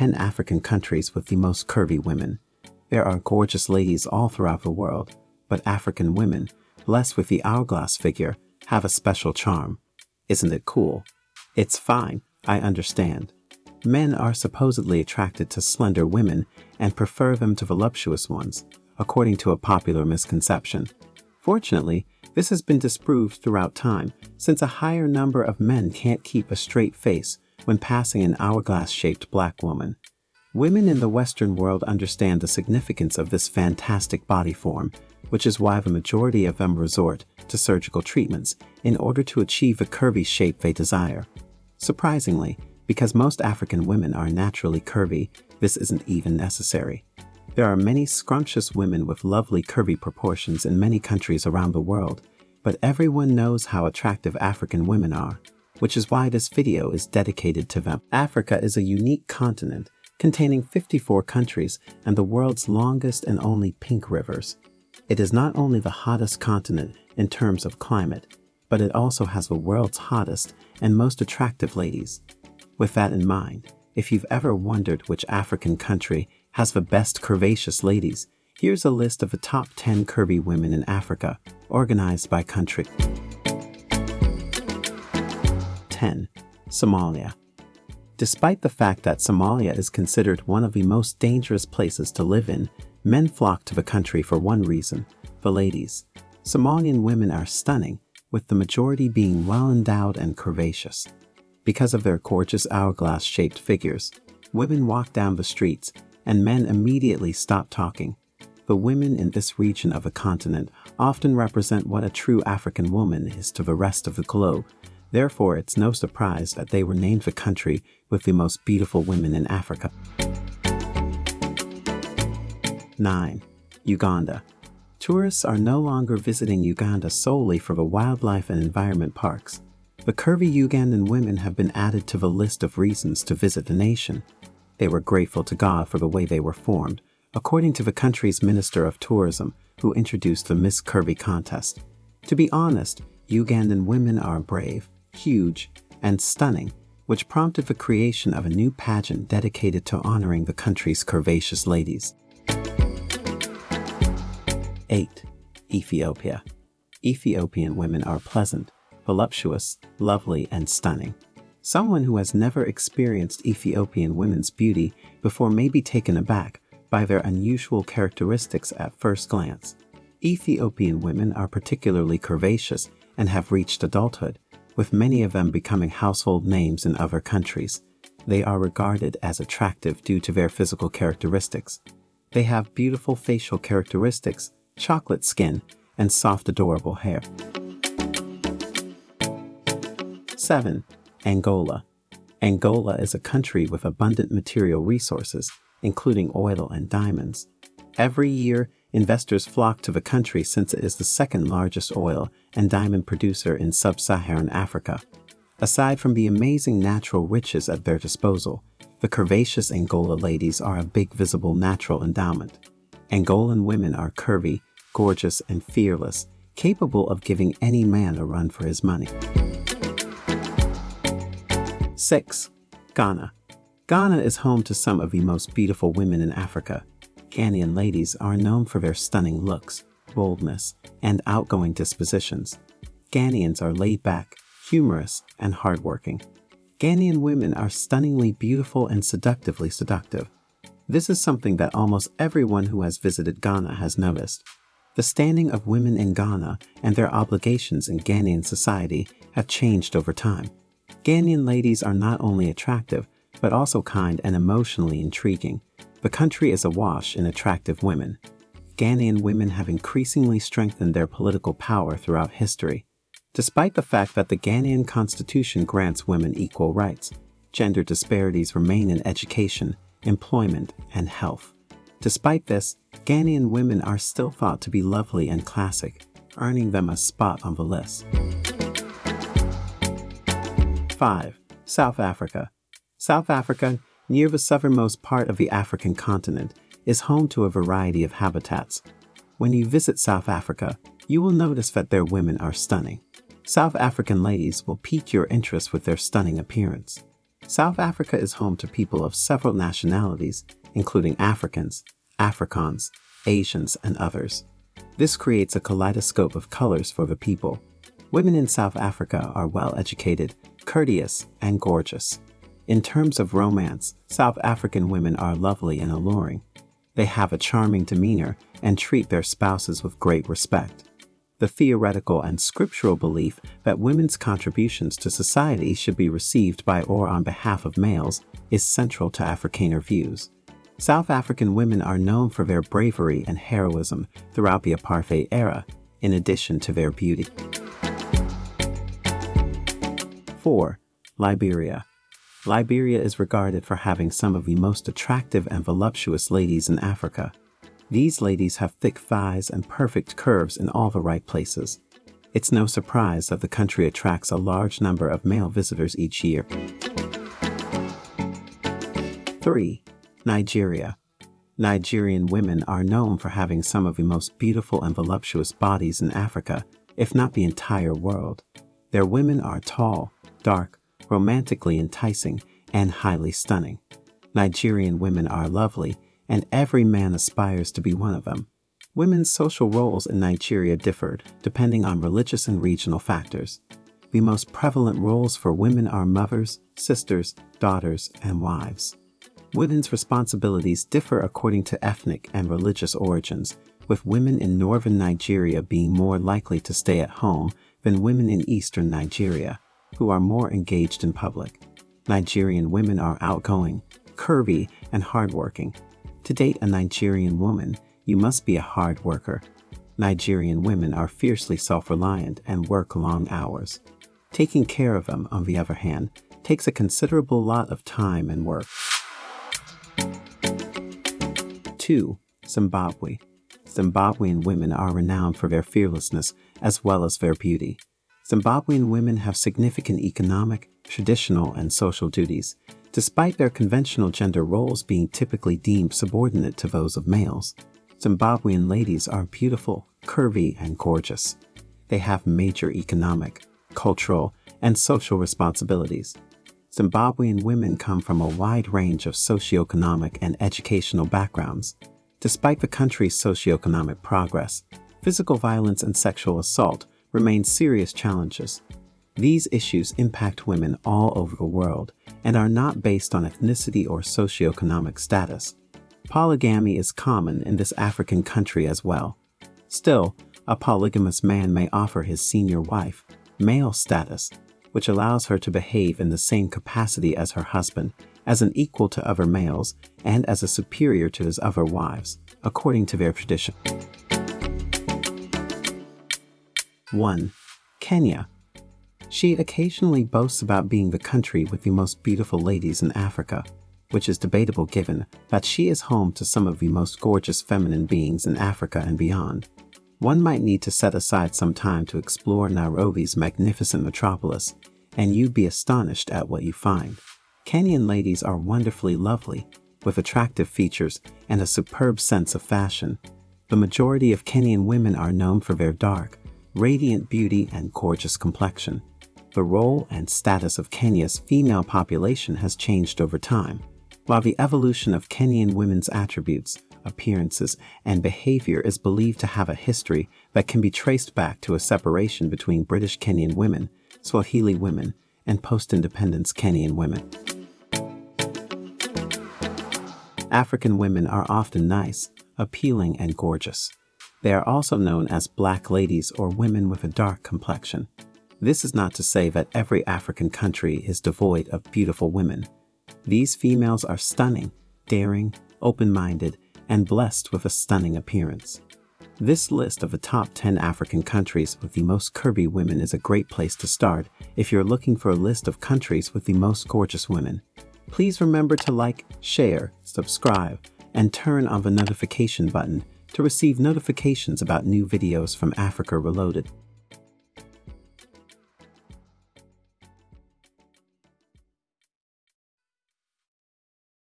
10 African countries with the most curvy women. There are gorgeous ladies all throughout the world, but African women, blessed with the hourglass figure, have a special charm. Isn't it cool? It's fine, I understand. Men are supposedly attracted to slender women and prefer them to voluptuous ones, according to a popular misconception. Fortunately, this has been disproved throughout time, since a higher number of men can't keep a straight face when passing an hourglass-shaped black woman. Women in the Western world understand the significance of this fantastic body form, which is why the majority of them resort to surgical treatments in order to achieve the curvy shape they desire. Surprisingly, because most African women are naturally curvy, this isn't even necessary. There are many scrumptious women with lovely curvy proportions in many countries around the world, but everyone knows how attractive African women are, which is why this video is dedicated to them. Africa is a unique continent containing 54 countries and the world's longest and only pink rivers. It is not only the hottest continent in terms of climate, but it also has the world's hottest and most attractive ladies. With that in mind, if you've ever wondered which African country has the best curvaceous ladies, here's a list of the top 10 curvy women in Africa, organized by country. 10. Somalia. Despite the fact that Somalia is considered one of the most dangerous places to live in, men flock to the country for one reason, the ladies. Somalian women are stunning, with the majority being well endowed and curvaceous. Because of their gorgeous hourglass-shaped figures, women walk down the streets and men immediately stop talking. The women in this region of the continent often represent what a true African woman is to the rest of the globe. Therefore, it's no surprise that they were named the country with the most beautiful women in Africa. 9. Uganda. Tourists are no longer visiting Uganda solely for the wildlife and environment parks. The curvy Ugandan women have been added to the list of reasons to visit the nation. They were grateful to God for the way they were formed, according to the country's Minister of Tourism, who introduced the Miss Curvy contest. To be honest, Ugandan women are brave, huge, and stunning, which prompted the creation of a new pageant dedicated to honoring the country's curvaceous ladies. 8. Ethiopia. Ethiopian women are pleasant, voluptuous, lovely, and stunning. Someone who has never experienced Ethiopian women's beauty before may be taken aback by their unusual characteristics at first glance. Ethiopian women are particularly curvaceous and have reached adulthood, with many of them becoming household names in other countries. They are regarded as attractive due to their physical characteristics. They have beautiful facial characteristics, chocolate skin, and soft adorable hair. 7. Angola. Angola is a country with abundant material resources, including oil and diamonds. Every year, investors flock to the country since it is the second largest oil and diamond producer in sub-Saharan Africa. Aside from the amazing natural riches at their disposal, the curvaceous Angola ladies are a big visible natural endowment. Angolan women are curvy, gorgeous, and fearless, capable of giving any man a run for his money. 6. Ghana. Ghana is home to some of the most beautiful women in Africa. Ghanaian ladies are known for their stunning looks, boldness, and outgoing dispositions. Ghanaians are laid back, humorous, and hardworking. Ghanaian women are stunningly beautiful and seductively seductive. This is something that almost everyone who has visited Ghana has noticed. The standing of women in Ghana and their obligations in Ghanaian society have changed over time. Ghanaian ladies are not only attractive, but also kind and emotionally intriguing. The country is awash in attractive women. Ghanaian women have increasingly strengthened their political power throughout history. Despite the fact that the Ghanaian constitution grants women equal rights, gender disparities remain in education, employment, and health. Despite this, Ghanaian women are still thought to be lovely and classic, earning them a spot on the list. 5. South Africa. South Africa, near the southernmost part of the African continent, is home to a variety of habitats. When you visit South Africa, you will notice that their women are stunning. South African ladies will pique your interest with their stunning appearance. South Africa is home to people of several nationalities, including Africans, Afrikaans, Asians, and others. This creates a kaleidoscope of colors for the people. Women in South Africa are well educated, courteous, and gorgeous. In terms of romance, South African women are lovely and alluring. They have a charming demeanor and treat their spouses with great respect. The theoretical and scriptural belief that women's contributions to society should be received by or on behalf of males is central to Afrikaner views. South African women are known for their bravery and heroism throughout the apartheid era, in addition to their beauty. 4. Liberia. Liberia is regarded for having some of the most attractive and voluptuous ladies in Africa. These ladies have thick thighs and perfect curves in all the right places. It's no surprise that the country attracts a large number of male visitors each year. 3. Nigeria. Nigerian women are known for having some of the most beautiful and voluptuous bodies in Africa, if not the entire world. Their women are tall, dark, romantically enticing, and highly stunning. Nigerian women are lovely and every man aspires to be one of them. Women's social roles in Nigeria differed depending on religious and regional factors. The most prevalent roles for women are mothers, sisters, daughters, and wives. Women's responsibilities differ according to ethnic and religious origins, with women in northern Nigeria being more likely to stay at home than women in eastern Nigeria, who are more engaged in public. Nigerian women are outgoing, curvy, and hardworking, to date a Nigerian woman, you must be a hard worker. Nigerian women are fiercely self-reliant and work long hours. Taking care of them, on the other hand, takes a considerable lot of time and work. 2. Zimbabwe. Zimbabwean women are renowned for their fearlessness as well as their beauty. Zimbabwean women have significant economic, traditional, and social duties, Despite their conventional gender roles being typically deemed subordinate to those of males, Zimbabwean ladies are beautiful, curvy, and gorgeous. They have major economic, cultural, and social responsibilities. Zimbabwean women come from a wide range of socioeconomic and educational backgrounds. Despite the country's socioeconomic progress, physical violence and sexual assault remain serious challenges. These issues impact women all over the world and are not based on ethnicity or socioeconomic status. Polygamy is common in this African country as well. Still, a polygamous man may offer his senior wife male status, which allows her to behave in the same capacity as her husband, as an equal to other males, and as a superior to his other wives, according to their tradition. 1. Kenya she occasionally boasts about being the country with the most beautiful ladies in Africa, which is debatable given that she is home to some of the most gorgeous feminine beings in Africa and beyond. One might need to set aside some time to explore Nairobi's magnificent metropolis, and you'd be astonished at what you find. Kenyan ladies are wonderfully lovely, with attractive features and a superb sense of fashion. The majority of Kenyan women are known for their dark, radiant beauty and gorgeous complexion. The role and status of Kenya's female population has changed over time. While the evolution of Kenyan women's attributes, appearances, and behavior is believed to have a history that can be traced back to a separation between British Kenyan women, Swahili women, and post-independence Kenyan women. African women are often nice, appealing, and gorgeous. They are also known as black ladies or women with a dark complexion. This is not to say that every African country is devoid of beautiful women. These females are stunning, daring, open-minded, and blessed with a stunning appearance. This list of the top 10 African countries with the most curvy women is a great place to start if you're looking for a list of countries with the most gorgeous women. Please remember to like, share, subscribe, and turn on the notification button to receive notifications about new videos from Africa Reloaded.